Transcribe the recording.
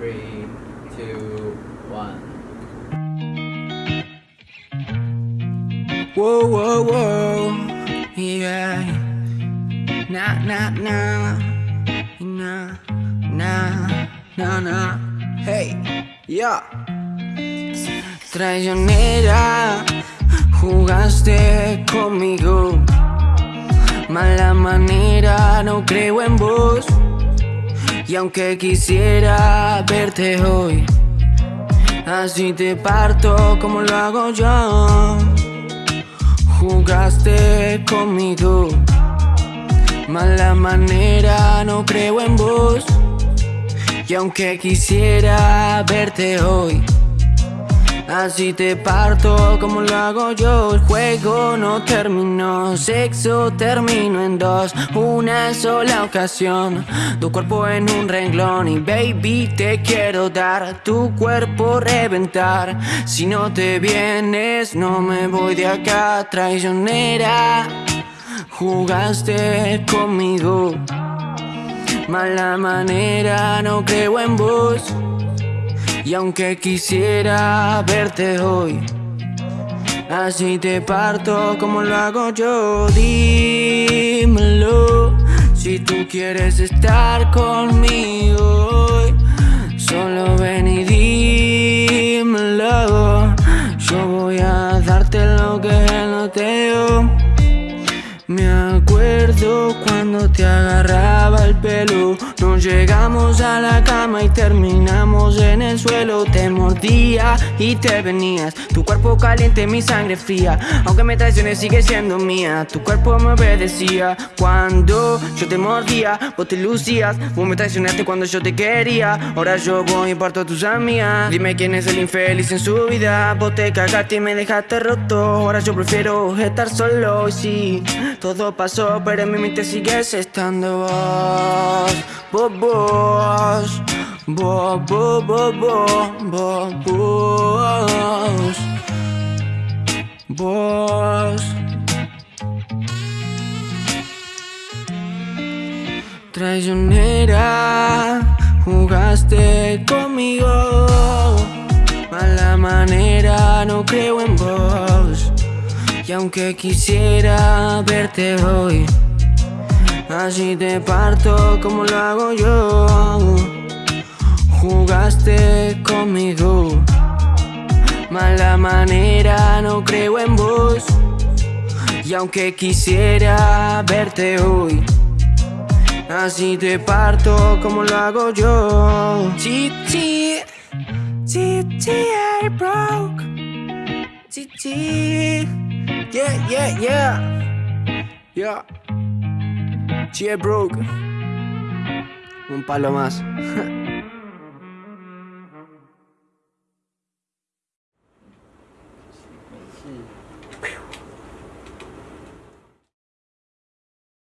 Three, two, one. Whoa, whoa, whoa, yeah. Nah, nah, nah, nah, nah, nah, nah. Hey, yeah. Traicionera, jugaste conmigo. Mala manera, no creo en vos. Y aunque quisiera verte hoy, así te parto como lo hago yo. Jugaste conmigo, mala manera, no creo en vos. Y aunque quisiera verte hoy, Así te parto como lo hago yo El juego no terminó. Sexo terminó en dos. Una sola ocasión. Tu cuerpo en un renglón. Y baby te quiero dar Tu cuerpo reventar. Si no te vienes No me voy de acá. Traicionera Jugaste conmigo. Mala manera No creo en vos y aunque quisiera verte hoy, así te parto como lo hago yo. Dímelo, si tú quieres estar conmigo hoy, solo ven y dímelo. Yo voy a darte lo que no te. Me acuerdo cuando te agarraba el pelo Llegamos a la cama y terminamos en el suelo. Te mordía y te venías. Tu cuerpo caliente, mi sangre fría. Aunque me traiciones sigue siendo mía. Tu cuerpo me obedecía. Cuando yo te mordía, vos te lucías. Vos me traicionaste cuando yo te quería. Ahora yo voy y parto a tus amigas. Dime quién es el infeliz en su vida. Vos te cagaste y me dejaste roto. Ahora yo prefiero estar solo. Y sí todo pasó, pero en mi mente sigues estando vos. Vos, vos Vos, vos, vos, vos, vos Vos. Traicionera Jugaste conmigo. Mala manera, no creo en vos y aunque quisiera verte hoy Así te parto como lo hago yo. Jugaste conmigo Mala manera, no creo en vos. Y aunque quisiera verte hoy Así te parto como lo hago yo. Titi, Titi, I broke. Titi Yeah, yeah, yeah. Yeah. Che, broke. Un palo más.